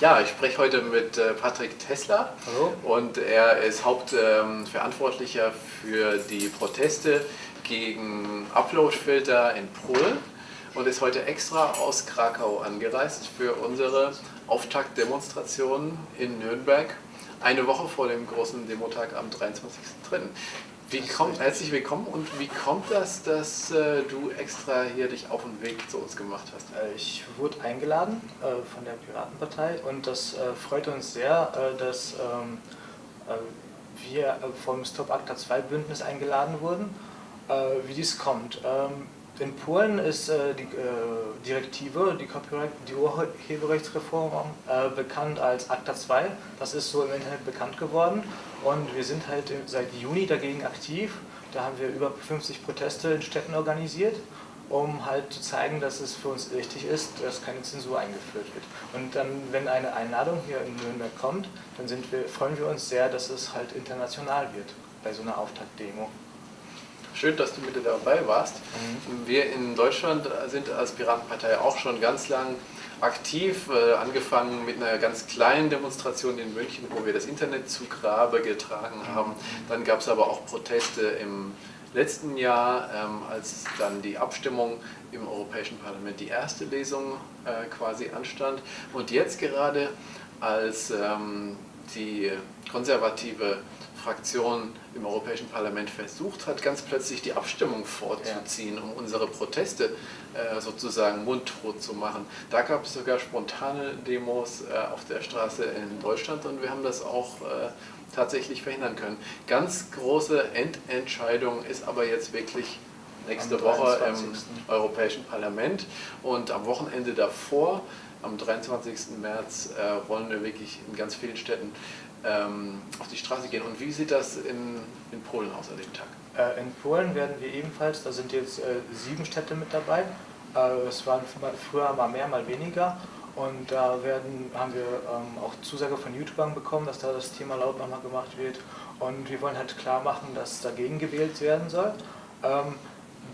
Ja, ich spreche heute mit äh, Patrick Tesla Hallo. und er ist Hauptverantwortlicher ähm, für die Proteste gegen Uploadfilter in Polen und ist heute extra aus Krakau angereist für unsere Auftaktdemonstration in Nürnberg, eine Woche vor dem großen Demotag am 23.3. Wie kommt, herzlich willkommen und wie kommt das, dass äh, du extra hier dich auf den Weg zu uns gemacht hast? Äh, ich wurde eingeladen äh, von der Piratenpartei und das äh, freut uns sehr, äh, dass ähm, äh, wir vom Stop Acta 2 Bündnis eingeladen wurden. wie dies kommt. Ähm, in Polen ist die Direktive, die, die Urheberrechtsreform, bekannt als Acta 2. Das ist so im Internet bekannt geworden und wir sind halt seit Juni dagegen aktiv. Da haben wir über 50 Proteste in Städten organisiert, um halt zu zeigen, dass es für uns wichtig ist, dass keine Zensur eingeführt wird. Und dann, wenn eine Einladung hier in Nürnberg kommt, dann wir, freuen wir uns sehr, dass es halt international wird bei so einer Auftaktdemo. Schön, dass du mit dabei warst. Mhm. Wir in Deutschland sind als Piratenpartei auch schon ganz lang aktiv, äh, angefangen mit einer ganz kleinen Demonstration in München, wo wir das Internet zu Grabe getragen haben. Dann gab es aber auch Proteste im letzten Jahr, ähm, als dann die Abstimmung im Europäischen Parlament, die erste Lesung äh, quasi anstand. Und jetzt gerade, als ähm, die konservative Fraktion im Europäischen Parlament versucht hat, ganz plötzlich die Abstimmung vorzuziehen, um unsere Proteste äh, sozusagen mundtot zu machen. Da gab es sogar spontane Demos äh, auf der Straße in Deutschland und wir haben das auch äh, tatsächlich verhindern können. Ganz große Endentscheidung ist aber jetzt wirklich nächste Woche im Europäischen Parlament und am Wochenende davor, am 23. März, äh, wollen wir wirklich in ganz vielen Städten auf die Straße gehen. Und wie sieht das in, in Polen aus an dem Tag? Äh, in Polen werden wir ebenfalls, da sind jetzt äh, sieben Städte mit dabei. Äh, es waren früher mal mehr, mal weniger. Und da werden, haben wir ähm, auch Zusage von YouTubern bekommen, dass da das Thema laut nochmal gemacht wird. Und wir wollen halt klar machen, dass dagegen gewählt werden soll. Ähm,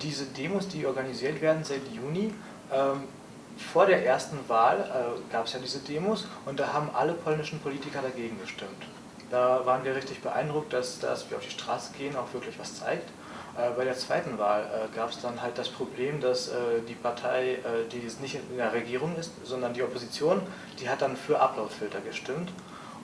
diese Demos, die organisiert werden seit Juni, ähm, vor der ersten Wahl äh, gab es ja diese Demos und da haben alle polnischen Politiker dagegen gestimmt. Da waren wir richtig beeindruckt, dass, dass wir auf die Straße gehen auch wirklich was zeigt. Äh, bei der zweiten Wahl äh, gab es dann halt das Problem, dass äh, die Partei, äh, die nicht in der Regierung ist, sondern die Opposition, die hat dann für Uploadfilter gestimmt.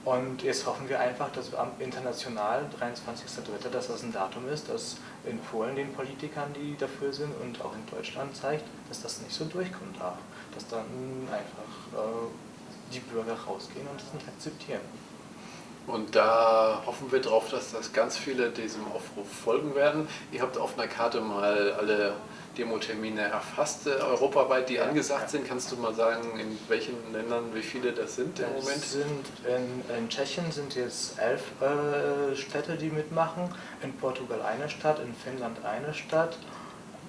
Und jetzt hoffen wir einfach, dass am international, 23.03., dass das ein Datum ist, das in Polen den Politikern, die dafür sind und auch in Deutschland zeigt, dass das nicht so durchkommen darf. Dass dann einfach äh, die Bürger rausgehen und das nicht akzeptieren. Und da hoffen wir darauf, dass das ganz viele diesem Aufruf folgen werden. Ihr habt auf einer Karte mal alle Demo-Termine erfasst, europaweit, die ja, angesagt ja. sind. Kannst du mal sagen, in welchen Ländern, wie viele das sind im Moment? Sind in, in, Tschechien sind jetzt elf äh, Städte, die mitmachen, in Portugal eine Stadt, in Finnland eine Stadt,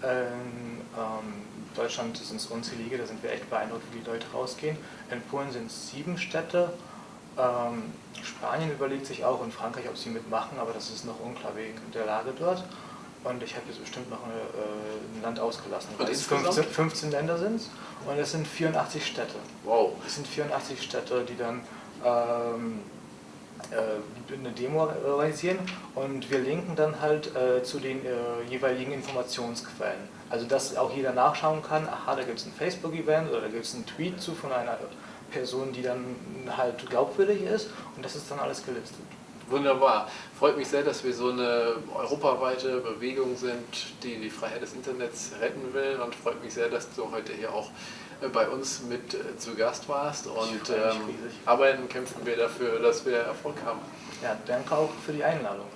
in ähm, Deutschland sind es unzählige, da sind wir echt beeindruckt, wie die Leute rausgehen. In Polen sind es sieben Städte, ähm, Spanien überlegt sich auch in Frankreich, ob sie mitmachen, aber das ist noch unklar wegen der Lage dort. Und ich habe jetzt bestimmt noch eine, äh, ein Land ausgelassen. Und es 15, 15 Länder sind es und es sind 84 Städte. Wow. Es sind 84 Städte, die dann ähm, äh, eine Demo organisieren und wir linken dann halt äh, zu den äh, jeweiligen Informationsquellen. Also dass auch jeder nachschauen kann, aha, da gibt es ein Facebook-Event oder da gibt es einen Tweet zu von einer Person, die dann halt glaubwürdig ist und das ist dann alles gelistet. Wunderbar. Freut mich sehr, dass wir so eine europaweite Bewegung sind, die die Freiheit des Internets retten will und freut mich sehr, dass du heute hier auch äh, bei uns mit äh, zu Gast warst und ähm, arbeiten, kämpfen wir dafür, dass wir Erfolg haben. Ja, danke auch für die Einladung.